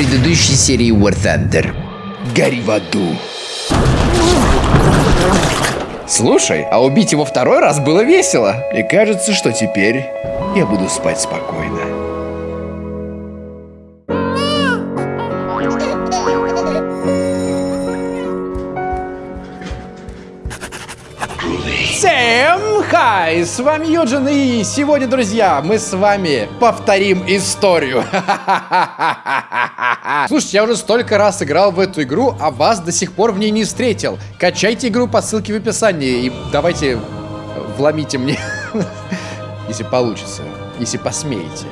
предыдущей серии War Thunder. Гори в аду. Слушай, а убить его второй раз было весело. И кажется, что теперь я буду спать спокойно. Хай! С вами Юджин, и сегодня, друзья, мы с вами повторим историю. Слушайте, я уже столько раз играл в эту игру, а вас до сих пор в ней не встретил. Качайте игру по ссылке в описании и давайте вломите мне, если получится, если посмеете.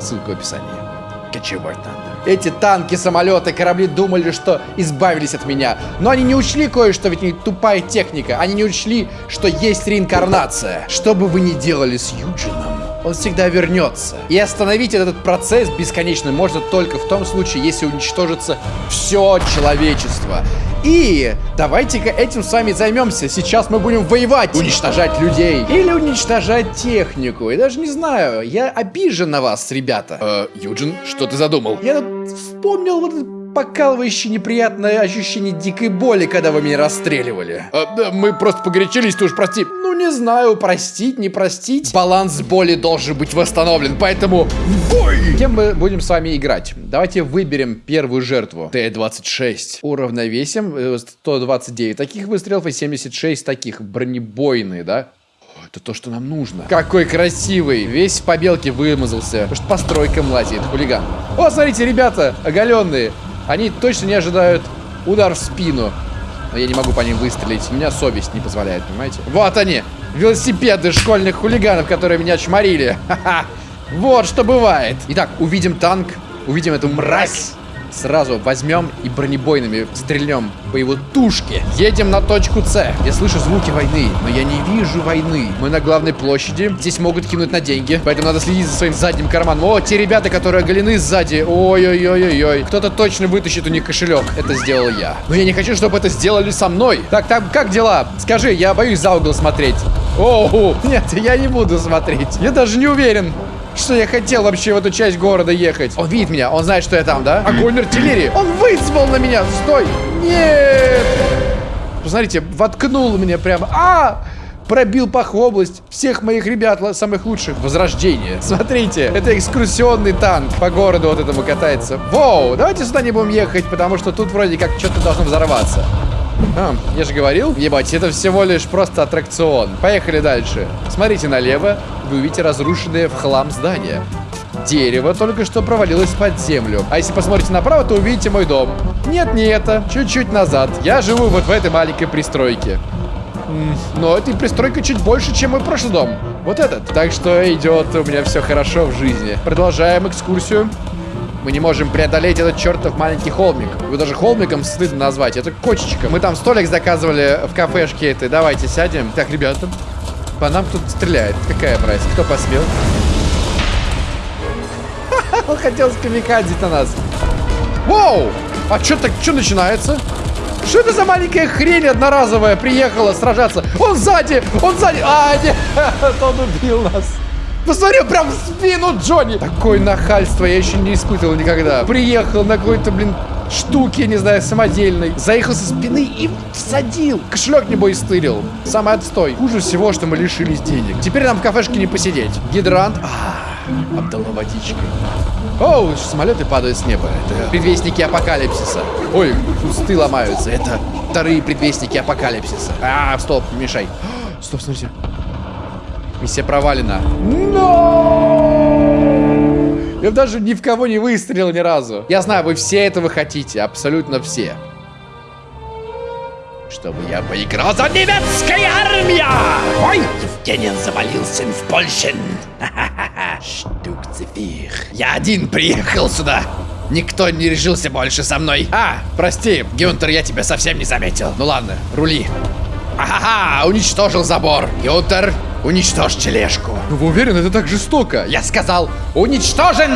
Ссылка в описании. War Thunder. Эти танки, самолеты, корабли думали, что избавились от меня. Но они не учли кое-что, ведь не тупая техника. Они не учли, что есть реинкарнация. Что бы вы ни делали с Юджином, он всегда вернется. И остановить этот процесс бесконечно можно только в том случае, если уничтожится все человечество. И давайте-ка этим с вами займемся. Сейчас мы будем воевать, уничтожать людей или уничтожать технику. Я даже не знаю, я обижен на вас, ребята. Э, Юджин, что ты задумал? Я тут вспомнил вот этот покалывающее неприятное ощущение дикой боли, когда вы меня расстреливали. А, да, мы просто погорячились, ты уж прости. Ну, не знаю, простить, не простить. Баланс боли должен быть восстановлен, поэтому бой! Кем мы будем с вами играть? Давайте выберем первую жертву. Т-26. Уравновесим 129 э, таких выстрелов и 76 таких. Бронебойные, да? Это то, что нам нужно. Какой красивый. Весь по белке вымазался. Потому что по стройкам лазит. Хулиган. О, смотрите, ребята, оголенные. Они точно не ожидают удар в спину. Но я не могу по ним выстрелить. У меня совесть не позволяет, понимаете? Вот они! Велосипеды школьных хулиганов, которые меня чморили. Ха-ха! Вот что бывает. Итак, увидим танк, увидим эту мразь. Сразу возьмем и бронебойными стрельнем по его тушке. Едем на точку С. Я слышу звуки войны, но я не вижу войны. Мы на главной площади. Здесь могут кинуть на деньги, поэтому надо следить за своим задним карманом. О, те ребята, которые оголены сзади. Ой-ой-ой-ой-ой. Кто-то точно вытащит у них кошелек. Это сделал я. Но я не хочу, чтобы это сделали со мной. Так, там, как дела? Скажи, я боюсь за угол смотреть. О, нет, я не буду смотреть. Я даже не уверен что я хотел вообще в эту часть города ехать. Он видит меня, он знает, что я там, да? Огонь артиллерии. Он вызвал на меня. Стой. Нет. Посмотрите, воткнул меня прямо. А! Пробил пах в область всех моих ребят, самых лучших. Возрождение. Смотрите, это экскурсионный танк по городу вот этому катается. Воу, давайте сюда не будем ехать, потому что тут вроде как что-то должно взорваться. А, я же говорил, ебать, это всего лишь просто аттракцион. Поехали дальше. Смотрите налево, вы увидите разрушенное в хлам здание. Дерево только что провалилось под землю. А если посмотрите направо, то увидите мой дом. Нет, не это. Чуть-чуть назад. Я живу вот в этой маленькой пристройке. Но эта пристройка чуть больше, чем мой прошлый дом. Вот этот. Так что идет у меня все хорошо в жизни. Продолжаем экскурсию. Мы не можем преодолеть этот чертов маленький холмик. Его даже холмиком стыдно назвать. Это кочечка. Мы там столик заказывали в кафешке этой. Давайте сядем. Так, ребята, по нам тут стреляет. Какая прайс? Кто посмел? Он хотел скамикадзить на нас. Воу! А что так, что начинается? Что это за маленькая хрень одноразовая приехала сражаться? Он сзади! Он сзади! А, нет! Он убил нас! Посмотри, прям в спину Джонни. Такое нахальство я еще не испытывал никогда. Приехал на какой-то, блин, штуки, не знаю, самодельной. Заехал со спины и всадил. Кошелек, небось, стырил. Самый отстой. Хуже всего, что мы лишились денег. Теперь нам в кафешке не посидеть. Гидрант. А, обдало водичкой. Оу, самолеты падают с неба. Это предвестники апокалипсиса. Ой, кусты ломаются. Это вторые предвестники апокалипсиса. А, стоп, мешай. Стоп, смотрите. Миссия провалена. Но! Я даже ни в кого не выстрелил ни разу. Я знаю, вы все этого хотите. Абсолютно все. Чтобы я поиграл за немецкой армия! Ой, Евгений завалился в Польше. Штук цифир. Я один приехал сюда. Никто не решился больше со мной. А, прости, Гюнтер, я тебя совсем не заметил. Ну ладно, рули. Ага, уничтожил забор. Гюнтер, Уничтожь тележку. Вы уверены, это так жестоко? Я сказал, уничтожен!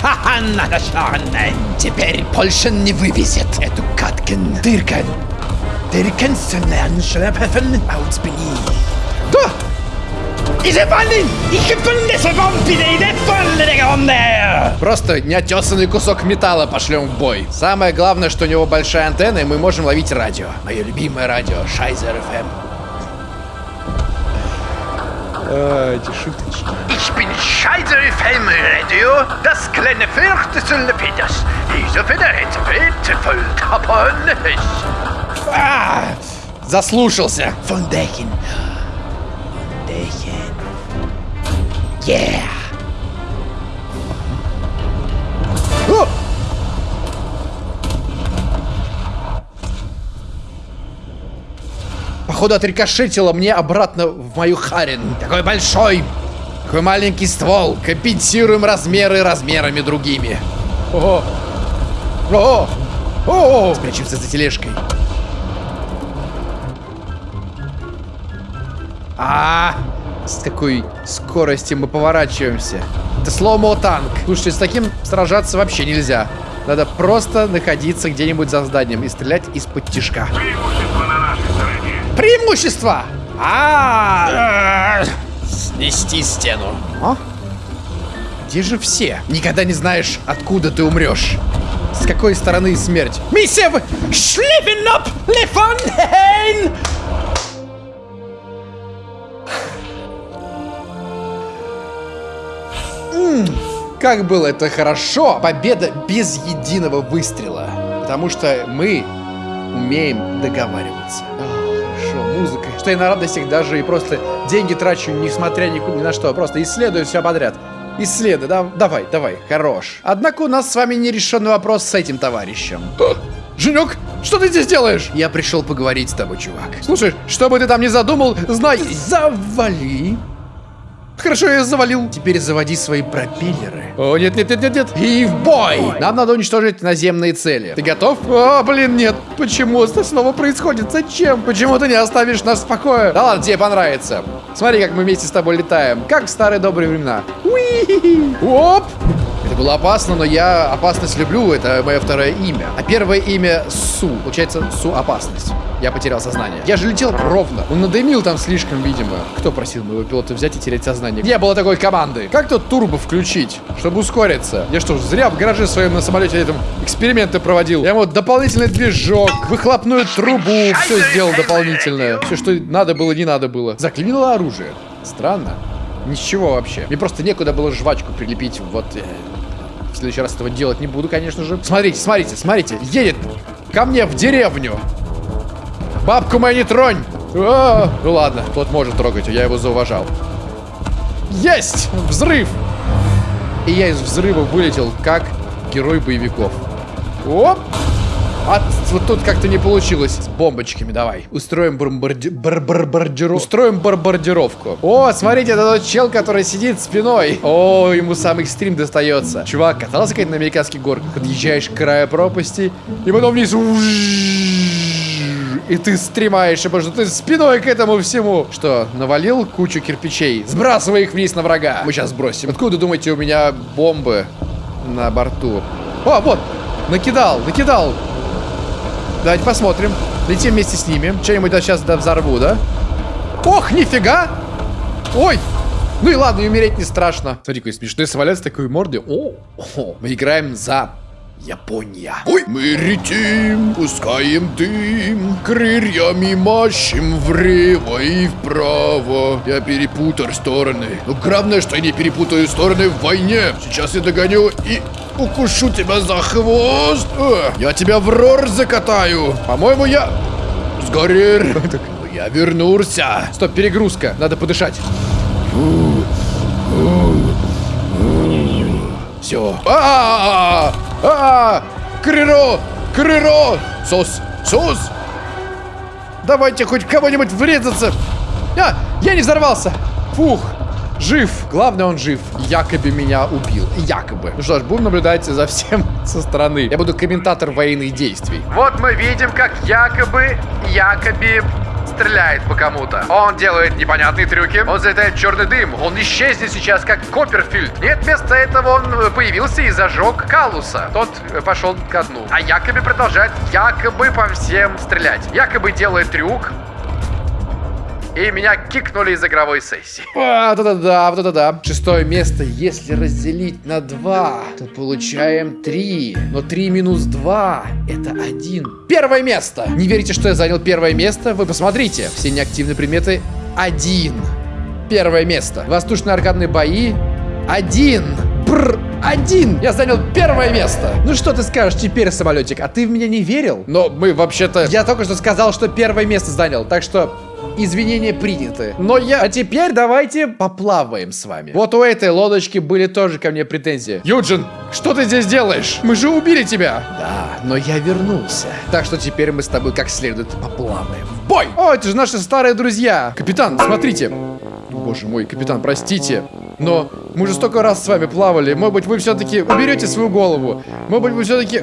Ха-ха, Теперь Польша не вывезет эту Каткен. Дыркен. Дыркен Да! Просто неотесанный кусок металла пошлем в бой. Самое главное, что у него большая антенна, и мы можем ловить радио. Мое любимое радио, Шайзер ФМ. А, эти шуточки. Ich bin Scheiße FM Radio, das kleine Viertel Peters. Diese Federheit bitte voll tapon. А, заслушался. Von Decken. Von Decken. Yeah. Походу отрикошетило мне обратно в мою харин. Такой большой, такой маленький ствол. Компенсируем размеры размерами другими. О! О! О! Спрячемся за тележкой. А, с какой скоростью мы поворачиваемся. Это слоумо танк. Слушайте, с таким сражаться вообще нельзя. Надо просто находиться где-нибудь за зданием и стрелять из-под тишка. Преимущество! А, снести стену. А? Где же все? Никогда не знаешь, откуда ты умрешь. С какой стороны смерть? Миссия в... Шлифен! Лифонхейн! Как было это хорошо! Победа без единого выстрела. Потому что мы умеем договариваться. Музыка. Что я на радостях даже и просто деньги трачу, несмотря ни, ни на что. Просто исследую все подряд. Исследуй, да, давай, давай, хорош. Однако у нас с вами нерешенный вопрос с этим товарищем. Женек, что ты здесь делаешь? Я пришел поговорить с тобой, чувак. Слушай, что бы ты там ни задумал, знай, завали. Хорошо, я завалил. Теперь заводи свои пропеллеры. О, нет, нет, нет, нет, нет. И в бой! Нам надо уничтожить наземные цели. Ты готов? О, блин, нет. Почему это снова происходит? Зачем? Почему ты не оставишь нас в покое? Да ладно, тебе понравится. Смотри, как мы вместе с тобой летаем. Как в старые добрые времена. Уи! Оп! Это было опасно, но я опасность люблю, это мое второе имя. А первое имя Су. Получается, Су опасность. Я потерял сознание. Я же летел ровно. Он надымил там слишком, видимо. Кто просил моего пилота взять и терять сознание? Не было такой команды. Как тут турбо включить, чтобы ускориться? Я что, зря в гараже своем на самолете этом эксперименты проводил? Я ему дополнительный движок, выхлопную трубу, все сделал дополнительное. Все, что надо было, не надо было. Заклинило оружие. Странно. Ничего вообще. Мне просто некуда было жвачку прилепить. Вот э, в следующий раз этого делать не буду, конечно же. Смотрите, смотрите, смотрите. Едет ко мне в деревню. Бабку мою не тронь! А, ну ладно, тот может трогать, я его зауважал. Есть! Взрыв! И я из взрыва вылетел, как герой боевиков. Оп! А вот тут как-то не получилось. С бомбочками давай. Устроим бомбарди... Устроим бомбардировку. О, смотрите, это тот чел, который сидит спиной. О, ему сам экстрим достается. Чувак, катался как на американских горках. Подъезжаешь к краю пропасти, и потом вниз. И ты стремаешь, потому что ты спиной к этому всему. Что, навалил кучу кирпичей? Сбрасывай их вниз на врага. Мы сейчас сбросим. Откуда, думаете, у меня бомбы на борту? О, вот, накидал, накидал. Давайте посмотрим. Летим вместе с ними. Что-нибудь сейчас да, взорву, да? Ох, нифига! Ой! Ну и ладно, и умереть не страшно. Смотри, какой смешной самолет с такой мордой. О, о, мы играем за Япония. Ой, мы летим, пускаем дым, крыльями машем влево и вправо. Я перепутал стороны. Но главное, что я не перепутаю стороны в войне. Сейчас я догоню и укушу тебя за хвост. Э, я тебя в рор закатаю. По-моему, я сгорел. Я вернулся. Стоп, перегрузка. Надо подышать. Все. А, -а, -а, а, Крыро, Крыро, Сос, Сос. Давайте хоть кого-нибудь врезаться. А, я не взорвался. Фух. Жив. Главное, он жив. Якобы меня убил. Якобы. Ну что ж, будем наблюдать за всем со стороны. Я буду комментатор военных действий. Вот мы видим, как якобы, якобы стреляет по кому-то. Он делает непонятные трюки. Он залетает в черный дым. Он исчезнет сейчас, как Копперфильд. Нет, вместо этого он появился и зажег Калуса. Тот пошел ко дну. А якобы продолжает якобы по всем стрелять. Якобы делает трюк. И меня кикнули из игровой сессии. А, да-да-да, вот это да. Шестое место, если разделить на 2, то получаем 3. Но 3 минус 2 это 1. Первое место. Не верите, что я занял первое место? Вы посмотрите. Все неактивные предметы 1. Первое место. Воздушно-аркадные бои 1. Бррр. Один! Я занял первое место! Ну что ты скажешь теперь, самолетик? А ты в меня не верил? Но мы вообще-то... Я только что сказал, что первое место занял, так что... Извинения приняты. Но я... А теперь давайте поплаваем с вами. Вот у этой лодочки были тоже ко мне претензии. Юджин, что ты здесь делаешь? Мы же убили тебя. Да, но я вернулся. Так что теперь мы с тобой как следует поплаваем. Бой! О, это же наши старые друзья. Капитан, смотрите. Боже мой, капитан, простите. Но мы же столько раз с вами плавали. Может быть, вы все-таки уберете свою голову. Может быть, вы все-таки,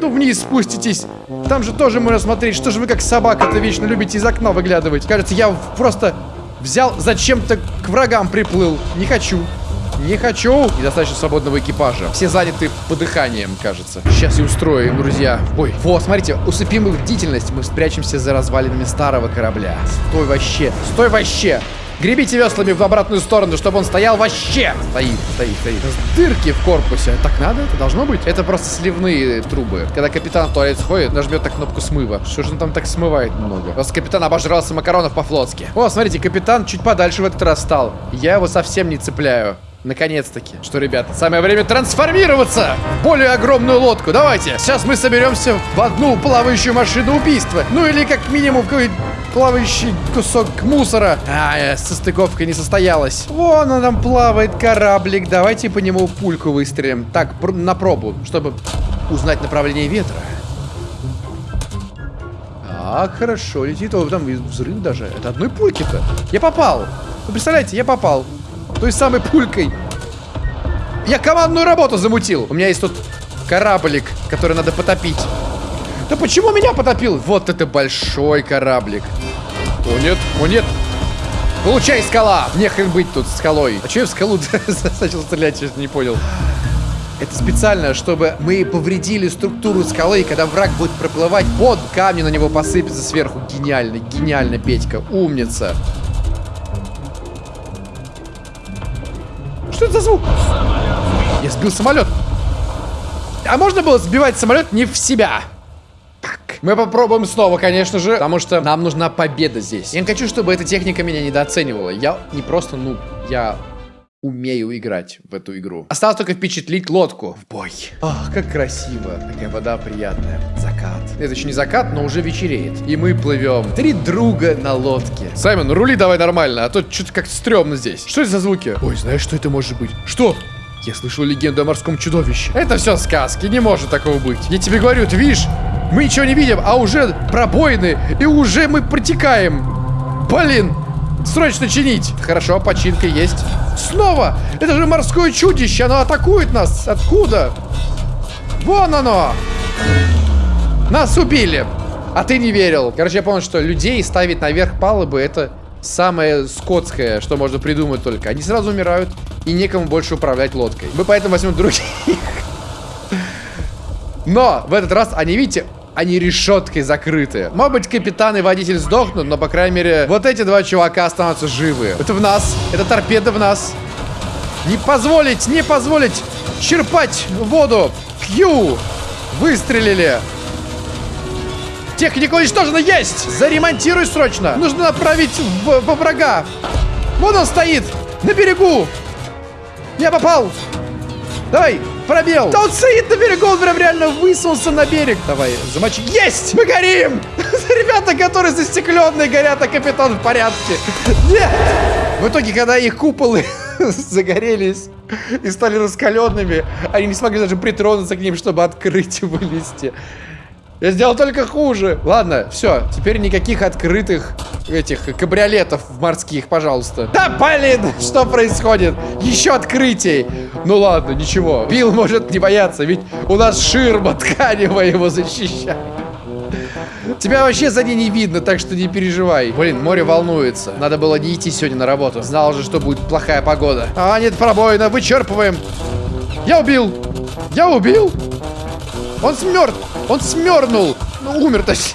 ну, вниз спуститесь. Там же тоже можно смотреть, что же вы как собака-то вечно любите из окна выглядывать. Кажется, я просто взял, зачем-то к врагам приплыл. Не хочу. Не хочу. Недостаточно свободного экипажа. Все заняты подыханием, кажется. Сейчас я устрою им, друзья. Ой, вот, смотрите, усыпим их бдительность. Мы спрячемся за развалинами старого корабля. Стой вообще. Стой вообще. Гребите веслами в обратную сторону, чтобы он стоял вообще. Стоит, стоит, стоит. Дырки в корпусе. Так надо? Это должно быть? Это просто сливные трубы. Когда капитан в туалет сходит, нажмет на кнопку смыва. Что же он там так смывает много? Просто капитан обожрался макаронов по-флотски. О, смотрите, капитан чуть подальше в этот раз стал. Я его совсем не цепляю. Наконец-таки. Что, ребята, самое время трансформироваться в более огромную лодку. Давайте. Сейчас мы соберемся в одну плавающую машину убийства. Ну или как минимум в какой плавающий кусок мусора. А, э, состыковка не состоялась. Вон он там плавает кораблик. Давайте по нему пульку выстрелим. Так, пр на пробу, чтобы узнать направление ветра. Так, хорошо, летит. О, там взрыв даже. Это одной пульки-то. Я попал. Вы представляете, я попал той самой пулькой. Я командную работу замутил. У меня есть тут кораблик, который надо потопить. Да почему меня потопил? Вот это большой кораблик. О, нет, о, нет. Получай, скала! Нехрен быть тут скалой. А что я в скалу начал стрелять, честно не понял. Это специально, чтобы мы повредили структуру скалы, и когда враг будет проплывать, под камни на него посыпется сверху. Гениально, гениально, Петька, умница. Что это за звук? Я сбил самолет. А можно было сбивать самолет не в себя? Мы попробуем снова, конечно же, потому что нам нужна победа здесь. Я не хочу, чтобы эта техника меня недооценивала. Я не просто, ну, я умею играть в эту игру. Осталось только впечатлить лодку в бой. Ах, как красиво. Такая вода приятная. Закат. Это еще не закат, но уже вечереет. И мы плывем. Три друга на лодке. Саймон, рули давай нормально, а то что-то как-то стрёмно здесь. Что это за звуки? Ой, знаешь, что это может быть? Что? Я слышал легенду о морском чудовище. Это все сказки, не может такого быть. Я тебе говорю, ты видишь? Мы ничего не видим, а уже пробоины, и уже мы протекаем. Блин, Срочно чинить. Хорошо, починка есть. Снова! Это же морское чудище, оно атакует нас. Откуда? Вон оно! Нас убили. А ты не верил. Короче, я понял, что людей ставить наверх палубы это самое скотское, что можно придумать только. Они сразу умирают, и некому больше управлять лодкой. Мы поэтому возьмем других. Но в этот раз они, видите, они решеткой закрыты. Может быть, капитан и водитель сдохнут, но, по крайней мере, вот эти два чувака останутся живы. Это в нас. Это торпеда в нас. Не позволить, не позволить черпать воду. Кью. Выстрелили. Техника уничтожена. Есть. Заремонтируй срочно. Нужно направить в, во врага. Вон он стоит. На берегу. Я попал. Давай, пробел. Да он стоит на берегу, он прям реально высунулся на берег. Давай, замочи. Есть! Мы горим! Ребята, которые застекленные горят, а капитан в порядке. Нет! В итоге, когда их куполы загорелись и стали раскаленными, они не смогли даже притронуться к ним, чтобы открыть и вылезти. Я сделал только хуже. Ладно, все. Теперь никаких открытых этих кабриолетов морских, пожалуйста. Да, блин, что происходит? Еще открытий. Ну ладно, ничего. Билл может не бояться, ведь у нас ширма тканевая его защищает. Тебя вообще за ней не видно, так что не переживай. Блин, море волнуется. Надо было не идти сегодня на работу. Знал же, что будет плохая погода. А, нет, пробоина, вычерпываем. Я убил. Я убил. Он смертв. Он смернул. Ну, умер точнее.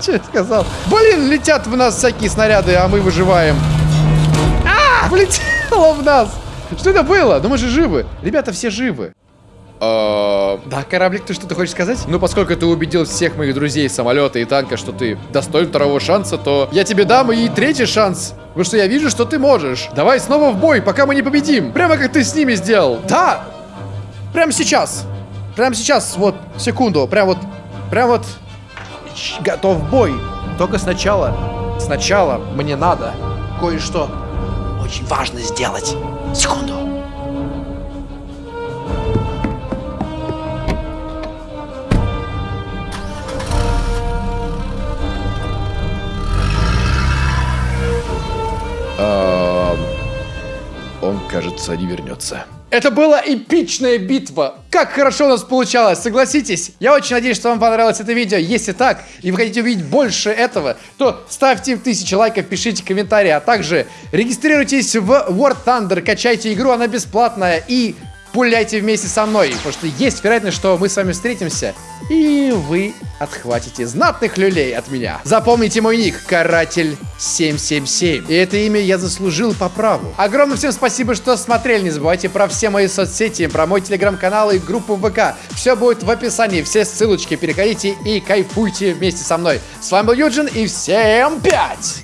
Что я сказал? Блин, летят в нас всякие снаряды, а мы выживаем. А, влетело в нас. Что это было? Ну мы же живы. Ребята, все живы. А, Да, кораблик, ты что-то хочешь сказать? Ну, поскольку ты убедил всех моих друзей самолета и танка, что ты достоин второго шанса, то я тебе дам и третий шанс. Потому что я вижу, что ты можешь. Давай снова в бой, пока мы не победим. Прямо как ты с ними сделал. Да! Прямо сейчас. Прямо сейчас, вот, секунду. Прям вот, прям вот. Готов бой. Только сначала, сначала мне надо кое-что очень важно сделать. Секунду. Он, кажется, не вернется. Это была эпичная битва. Как хорошо у нас получалось, согласитесь? Я очень надеюсь, что вам понравилось это видео. Если так, и вы хотите увидеть больше этого, то ставьте тысячи лайков, пишите комментарии, а также регистрируйтесь в War Thunder, качайте игру, она бесплатная, и пуляйте вместе со мной, потому что есть вероятность, что мы с вами встретимся, и вы отхватите знатных люлей от меня. Запомните мой ник, Каратель 777. И это имя я заслужил по праву. Огромное всем спасибо, что смотрели. Не забывайте про все мои соцсети, про мой телеграм-канал и группу ВК. Все будет в описании, все ссылочки. Переходите и кайфуйте вместе со мной. С вами был Юджин, и всем пять!